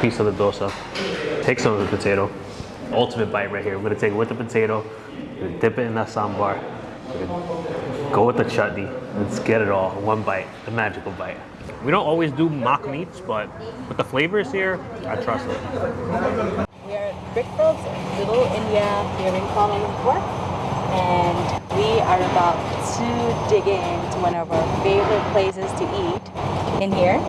piece of the dosa. Take some of the potato. Ultimate bite right here. We're gonna take it with the potato, dip it in that sambar, go with the chutney. Let's get it all. One bite, the magical bite. We don't always do mock meats, but with the flavors here, I trust it. We are at Brickfields, Little India here in Kuala Lumpur, and we are about to dig into one of our favorite places to eat in here.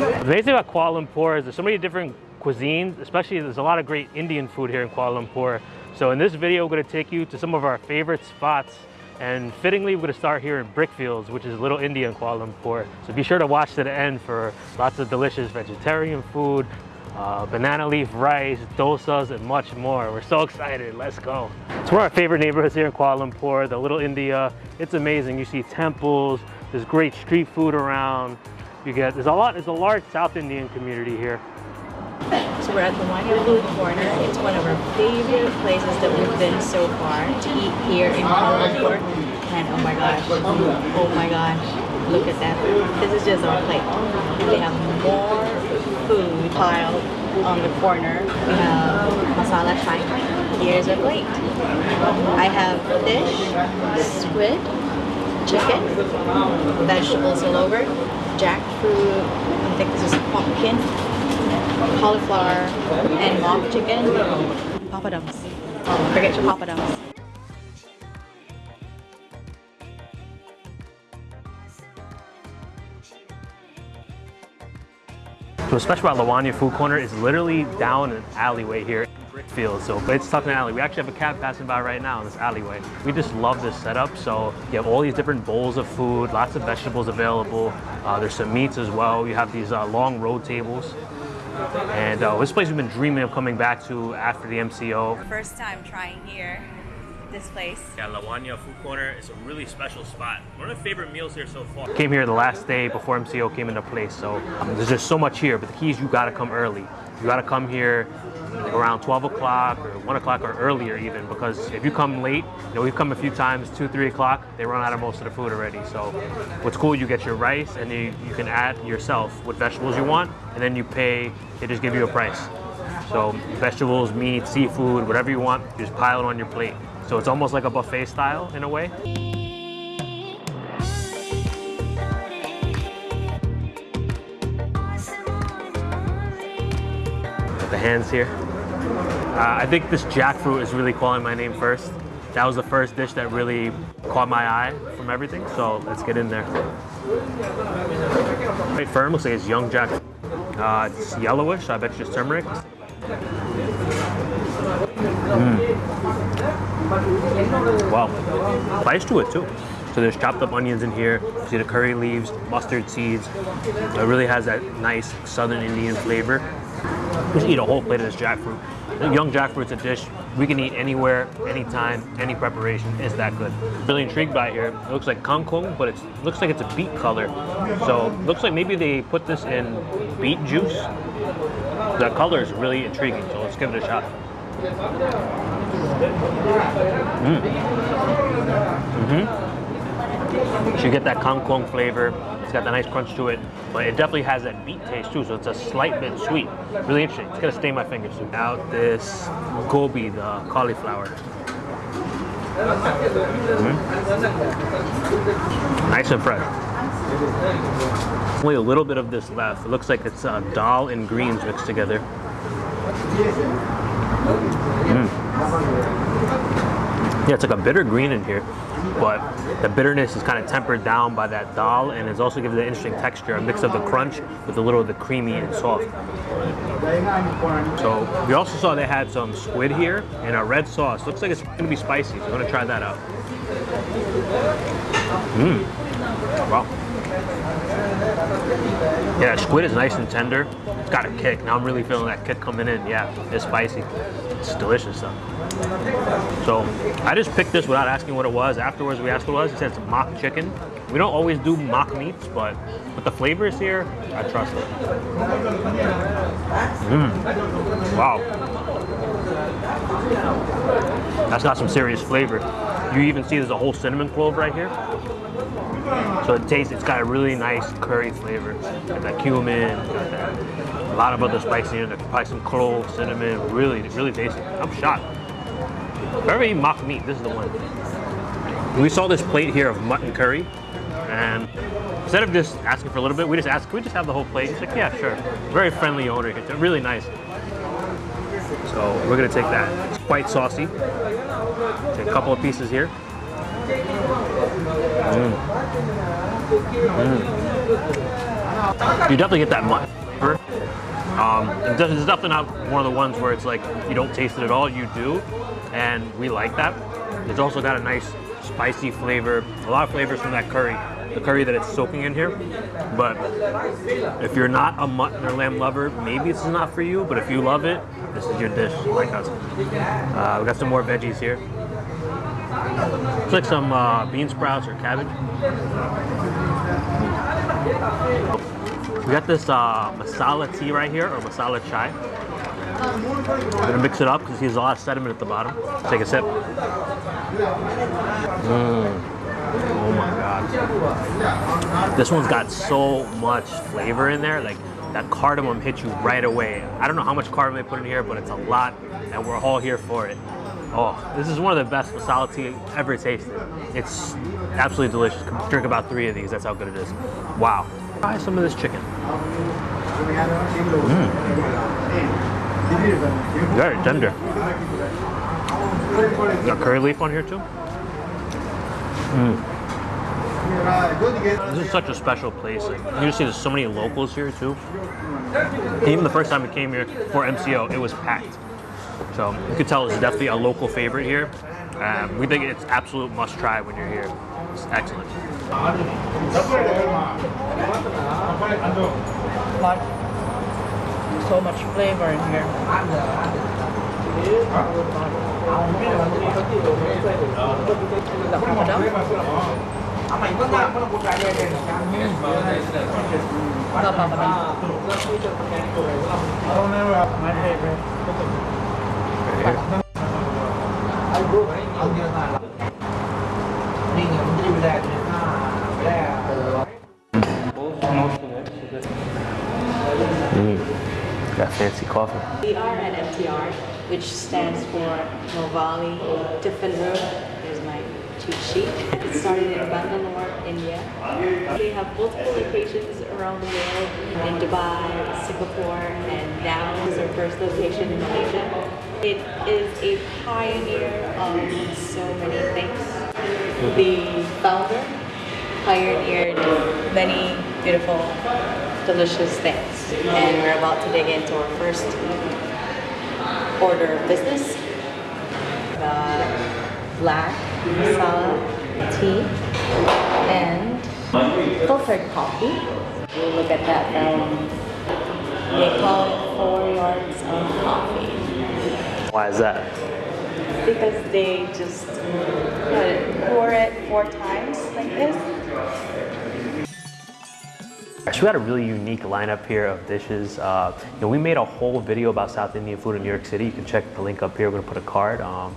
The amazing thing about Kuala Lumpur is there's so many different cuisines, especially there's a lot of great Indian food here in Kuala Lumpur. So in this video, we're gonna take you to some of our favorite spots and fittingly, we're gonna start here in Brickfields, which is Little India in Kuala Lumpur. So be sure to watch to the end for lots of delicious vegetarian food, uh, banana leaf rice, dosas, and much more. We're so excited, let's go. It's one of our favorite neighborhoods here in Kuala Lumpur, the Little India. It's amazing, you see temples, there's great street food around. You get, there's a lot, there's a large South Indian community here. So we're at the Wanya Food Corner. It's one of our favorite places that we've been so far to eat here in Kuala And oh my gosh, oh my gosh, look at that. This is just our plate. They have more food piled on the corner. We have masala chai. Here's our plate. I have fish, squid, chicken, vegetables all over, jackfruit, I think this is pumpkin, cauliflower, and mock chicken. Papadums. Oh, forget your papadums. What's special about Lawanya Food Corner is literally down an alleyway here in Brickfield. So it's tucked in an alley. We actually have a cab passing by right now in this alleyway. We just love this setup. So you have all these different bowls of food, lots of vegetables available. Uh, there's some meats as well. You have these uh, long road tables. And uh, this place we've been dreaming of coming back to after the MCO. First time trying here, this place. Yeah, Lawanya Food Corner is a really special spot. One of my favorite meals here so far. Came here the last day before MCO came into place, so um, there's just so much here. But the key is you gotta come early. You gotta come here like around 12 o'clock or 1 o'clock or earlier even because if you come late, you know, we've come a few times, 2, 3 o'clock, they run out of most of the food already. So what's cool, you get your rice and you, you can add yourself what vegetables you want and then you pay, they just give you a price. So vegetables, meat, seafood, whatever you want, you just pile it on your plate. So it's almost like a buffet style in a way. Hands here. Uh, I think this jackfruit is really calling my name first. That was the first dish that really caught my eye from everything, so let's get in there. Very firm, looks like it's young jackfruit. Uh, it's yellowish, I bet you it's turmeric. Mm. Wow, spice to it too. So there's chopped up onions in here. You see the curry leaves, mustard seeds. It really has that nice Southern Indian flavor. Just eat a whole plate of this jackfruit. Young jackfruit's a dish we can eat anywhere, anytime, any preparation. It's that good. Really intrigued by it here. It looks like kangkong, but it looks like it's a beet color. So looks like maybe they put this in beet juice. The color is really intriguing, so let's give it a shot. Mm. Mm-hmm. So you get that kangkong flavor. It's got the nice crunch to it, but it definitely has that beet taste too, so it's a slight bit sweet. Really interesting. It's gonna stain my fingers too. Now this gobi, the cauliflower. Mm. Nice and fresh. Only a little bit of this left. It looks like it's uh, dal and greens mixed together. Mm. Yeah, it's like a bitter green in here, but the bitterness is kind of tempered down by that dal, and it's also gives it an interesting texture, a mix of the crunch with a little of the creamy and soft. So we also saw they had some squid here and a red sauce. Looks like it's to be spicy, so I'm to try that out. Mmm. Wow. Yeah, squid is nice and tender. Got a kick. Now I'm really feeling that kick coming in. Yeah, it's spicy. It's delicious though. So I just picked this without asking what it was. Afterwards, we asked what it was. He said it's mock chicken. We don't always do mock meats, but with the flavors here, I trust it. Mmm. Wow. That's got some serious flavor. You even see there's a whole cinnamon clove right here. So it tastes, it's got a really nice curry flavor. Got that cumin, got that, a lot of other spices in there. Probably some clove, cinnamon, really, really tasty. I'm shocked. Very mock meat, this is the one. We saw this plate here of mutton curry, and instead of just asking for a little bit, we just asked, can we just have the whole plate? He's like, yeah, sure. Very friendly owner, it's really nice. So we're gonna take that. It's quite saucy. Take a couple of pieces here. Mm. Mm. You definitely get that mutton Um, it's definitely not one of the ones where it's like you don't taste it at all. You do, and we like that. It's also got a nice spicy flavor, a lot of flavors from that curry, the curry that it's soaking in here. But if you're not a mutton or lamb lover, maybe this is not for you. But if you love it, this is your dish, like us. Uh, we got some more veggies here. It's like some uh, bean sprouts or cabbage. We got this uh, masala tea right here, or masala chai. I'm gonna mix it up because there's a lot of sediment at the bottom. Take a sip. Mm. Oh my god. This one's got so much flavor in there. Like that cardamom hits you right away. I don't know how much cardamom they put in here, but it's a lot, and we're all here for it. Oh, this is one of the best masala tea ever tasted. It's absolutely delicious. Drink about three of these. That's how good it is. Wow. Try some of this chicken. Mm. Very tender. Got curry leaf on here too. Mm. This is such a special place. You see there's so many locals here too. Even the first time we came here for MCO, it was packed. So you could tell it's definitely a local favorite here. Um, we think it's absolute must try when you're here. It's excellent. So much flavor in here. Got fancy coffee. We are at MTR, which stands for Mavalli Tiffin Room. Here's my cheat sheet. It started in Bangalore, India. We have multiple locations around the world in Dubai, Singapore, and now is our first location in Malaysia. It is a pioneer of so many things. The founder pioneered many beautiful, delicious things. And we're about to dig into our first order of business. The black masala tea and filtered coffee. We'll look at that now. They call it four yards of coffee Why is that? because they just pour it four times like this. Actually, we had a really unique lineup here of dishes. Uh, you know, we made a whole video about South Indian food in New York City. You can check the link up here. We're gonna put a card. Um,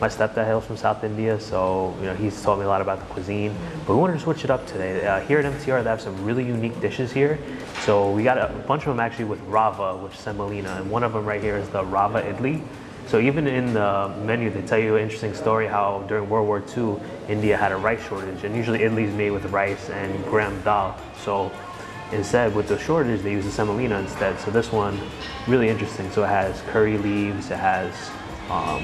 my stepdad hails from South India, so you know he's taught me a lot about the cuisine. But we wanted to switch it up today. Uh, here at MTR, they have some really unique dishes here. So we got a bunch of them actually with rava, which is semolina, and one of them right here is the rava idli. So even in the menu, they tell you an interesting story how during World War II, India had a rice shortage, and usually is made with rice and gram dal. So instead, with the shortage, they use the semolina instead. So this one, really interesting. So it has curry leaves, it has um,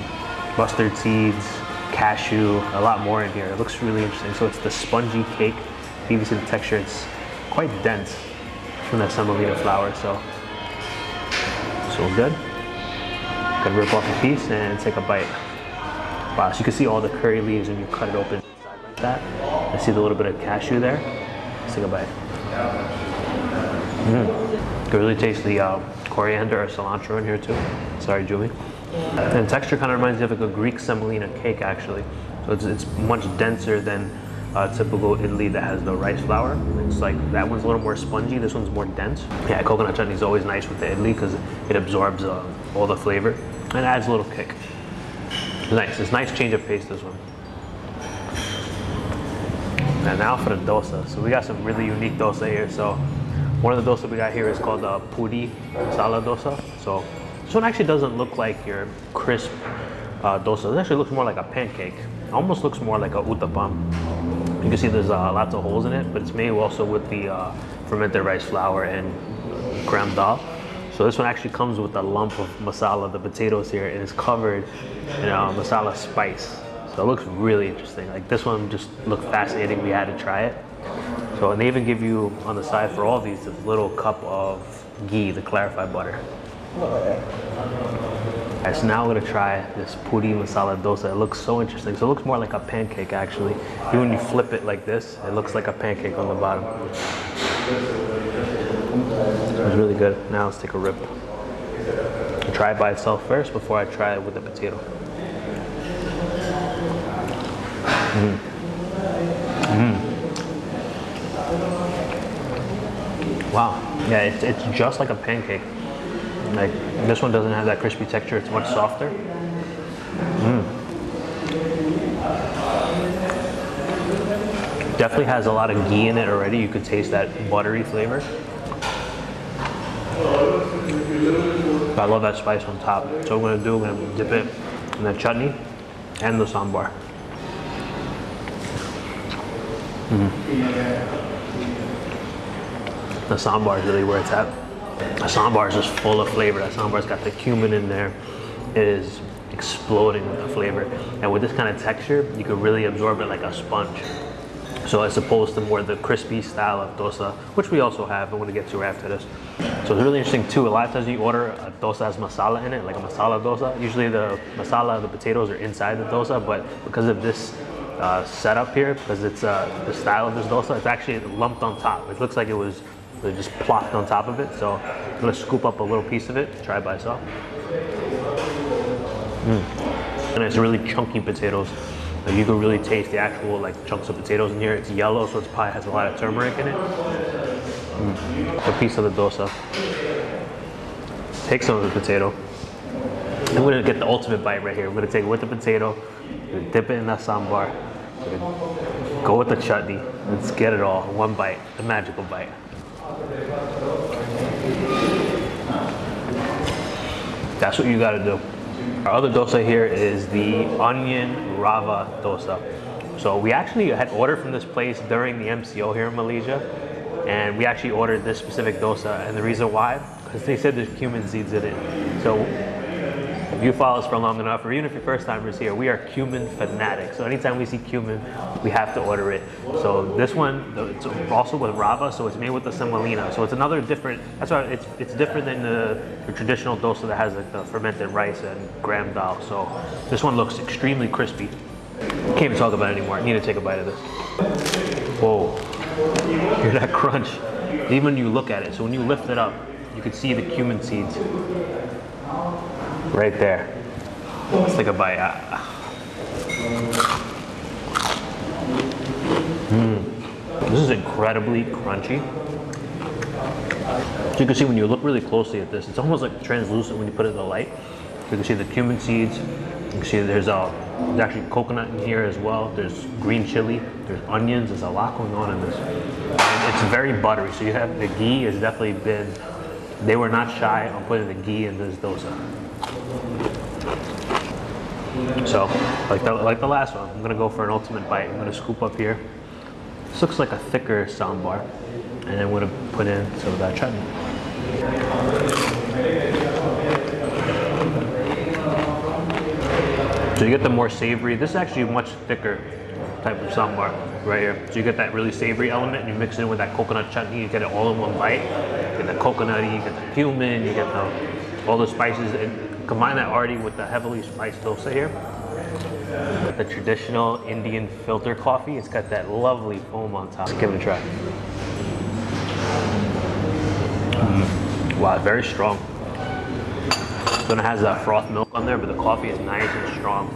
mustard seeds, cashew, a lot more in here. It looks really interesting. So it's the spongy cake. You see the texture, it's quite dense from that semolina flour. So, so good. Gonna rip off a piece and take a bite. Wow, so you can see all the curry leaves when you cut it open like that. I see the little bit of cashew there. Let's take a bite. Mm. You really taste the uh, coriander or cilantro in here too. Sorry, Jumi. And the texture kind of reminds me of like a Greek semolina cake actually. So it's, it's much denser than uh, typical idli that has the rice flour. It's like that one's a little more spongy. This one's more dense. Yeah, coconut chutney is always nice with the idli because it absorbs uh, all the flavor and adds a little kick. Nice. It's nice change of pace. This one. And now for the dosa. So we got some really unique dosa here. So one of the dosa we got here is called the puri masala dosa. So this one actually doesn't look like your crisp uh, dosa. It actually looks more like a pancake. It almost looks more like a uttapam. You can see there's uh, lots of holes in it, but it's made also with the uh, fermented rice flour and gram dal. So this one actually comes with a lump of masala, the potatoes here, and it's covered in uh, masala spice. So it looks really interesting. Like this one just looked fascinating. We had to try it. So and they even give you on the side for all these this little cup of ghee, the clarified butter. Alright, so now I'm gonna try this puri masala dosa. It looks so interesting. So it looks more like a pancake actually. Even when you flip it like this, it looks like a pancake on the bottom. It's really good. Now let's take a rip. I'll try it by itself first before I try it with the potato. Mm. Mm. Wow. Yeah, it's, it's just like a pancake. Like this one doesn't have that crispy texture. It's much softer. Mm. Definitely has a lot of ghee in it already. You could taste that buttery flavor. But I love that spice on top. So what I'm gonna do, I'm gonna dip it in the chutney and the sambar. The sambar is really where it's at. The sambar is just full of flavor. That sambar's got the cumin in there. It is exploding with the flavor. And with this kind of texture, you can really absorb it like a sponge. So as opposed to more the crispy style of dosa, which we also have, I'm gonna get to after this. So it's really interesting too, a lot of times you order a dosa has masala in it, like a masala dosa. Usually the masala, the potatoes are inside the dosa, but because of this uh, setup here, because it's uh, the style of this dosa, it's actually lumped on top. It looks like it was they just plopped on top of it. So I'm gonna scoop up a little piece of it, try it by itself. Mm. And it's really chunky potatoes. Like you can really taste the actual like chunks of potatoes in here. It's yellow, so it's probably has a lot of turmeric in it. Mm. A piece of the dosa. Take some of the potato. I'm gonna get the ultimate bite right here. I'm gonna take it with the potato, dip it in that sambar, go with the chutney. Let's get it all. One bite, the magical bite. That's what you gotta do. Our other dosa here is the onion rava dosa. So we actually had ordered from this place during the MCO here in Malaysia, and we actually ordered this specific dosa, and the reason why, because they said there's cumin seeds in it. So if you follow us for long enough, or even if you're first timers here, we are cumin fanatics. So anytime we see cumin, we have to order it. So this one, it's also with rava, so it's made with the semolina. So it's another different, that's why it's it's different than the, the traditional dosa that has like the fermented rice and gram dal. So this one looks extremely crispy. Can't even talk about it anymore. I need to take a bite of this. Whoa, hear that crunch. Even when you look at it, so when you lift it up, you can see the cumin seeds right there. Let's take a bite. Mm. This is incredibly crunchy. So you can see when you look really closely at this, it's almost like translucent when you put it in the light. You can see the cumin seeds. You can see there's a there's actually coconut in here as well. There's green chili. There's onions. There's a lot going on in this. And it's very buttery. So you have the ghee has definitely been. They were not shy on putting the ghee in this dosa. So, like the, like the last one, I'm gonna go for an ultimate bite. I'm gonna scoop up here. This looks like a thicker sambar. And I'm gonna put in some of that chutney. So you get the more savory, this is actually much thicker type of sambar right here. So you get that really savory element and you mix it in with that coconut chutney, you get it all in one bite. You get the coconutty, you get the cumin, you get the, all the spices, and combine that already with the heavily spiced dosa here. The traditional Indian filter coffee, it's got that lovely foam on top. Let's give it a try. Mm. Wow, very strong. Then it has that froth milk on there, but the coffee is nice and strong.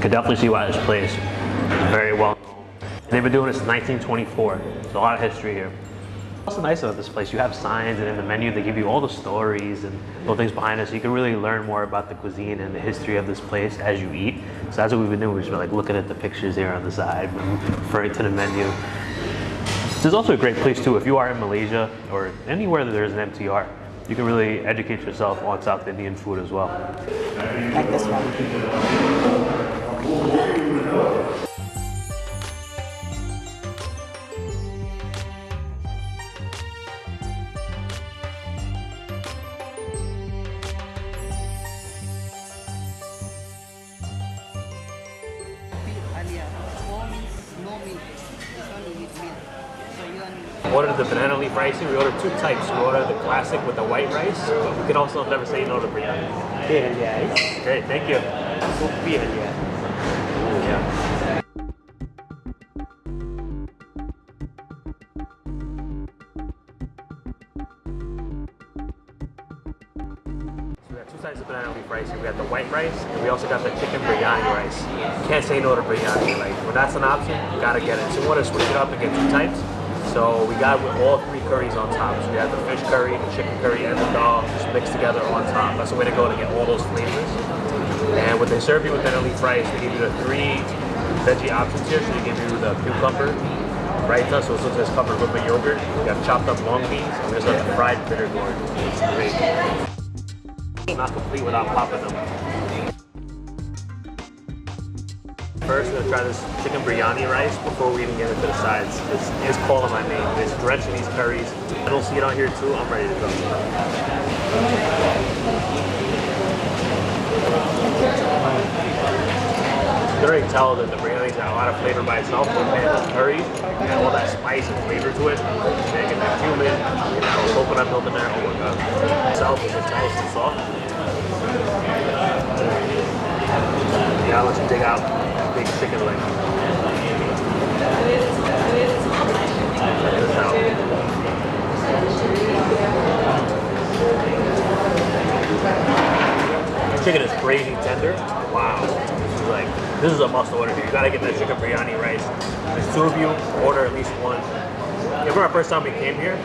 Could definitely see why this place is very well known. They've been doing this since 1924. There's a lot of history here. What's nice about this place, you have signs and in the menu they give you all the stories and little things behind it so you can really learn more about the cuisine and the history of this place as you eat. So that's what we've been doing. We've just been like looking at the pictures here on the side, referring to the menu. This is also a great place too if you are in Malaysia or anywhere that there's an MTR. You can really educate yourself on South Indian food as well. Like this one. Ordered the banana leaf rice. We ordered two types. We ordered the classic with the white rice, but we can also never say no to biryani. Great, thank you. Yeah. So we got two types of banana leaf rice. We got the white rice, and we also got the chicken biryani rice. Can't say no to biryani. Like when that's an option, you gotta get it. So we want to switch it up and get two types. So we got with all three curries on top. So we have the fish curry, the chicken curry, and the dal just mixed together on top. That's the way to go to get all those flavors. And when they serve you with banana leaf rice, they give you the three veggie options here. So they give you the cucumber, raita, so it says covered with the yogurt. We got chopped up long beans, and we also have the fried bitter gourd. It's great. It's not complete without popping them. First, we're gonna try this chicken biryani rice before we even get into the sides. It's, it's calling my name. It's drenched in these curries. I don't see it on here too. I'm ready to go. You can already tell that the biryani's got a lot of flavor by itself, but man, this curry and all that spice and flavor to it. Man, get that cumin, get that little coconut milk in there. Oh my god. Itself is just nice and soft. Yeah, let's dig out big chicken leg. Chicken is crazy tender. Wow. This is like this is a must order here. You gotta get that chicken biryani rice. There's two of you, order at least one. Yeah, remember our first time we came here?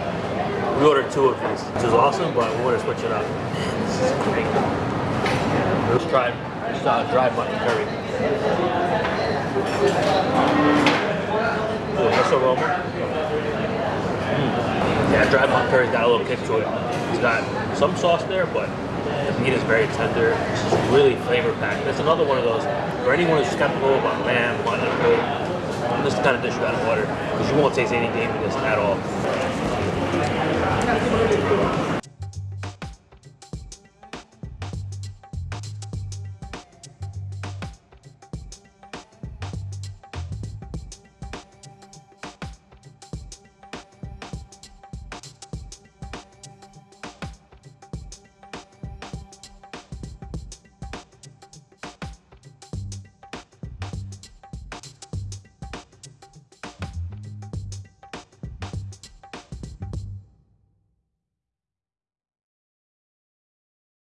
We ordered two of these, which is awesome, but we want to switch it up. This is great. Let's try uh, dry mutton curry. Ooh, this aroma. Mm. Yeah, mutton curry's got a little kick to it. It's got some sauce there, but the meat is very tender. It's just really flavor packed. It's another one of those for anyone who's skeptical about lamb, mutton, goat. This is the kind of dish you gotta order because you won't taste any gaminess at all.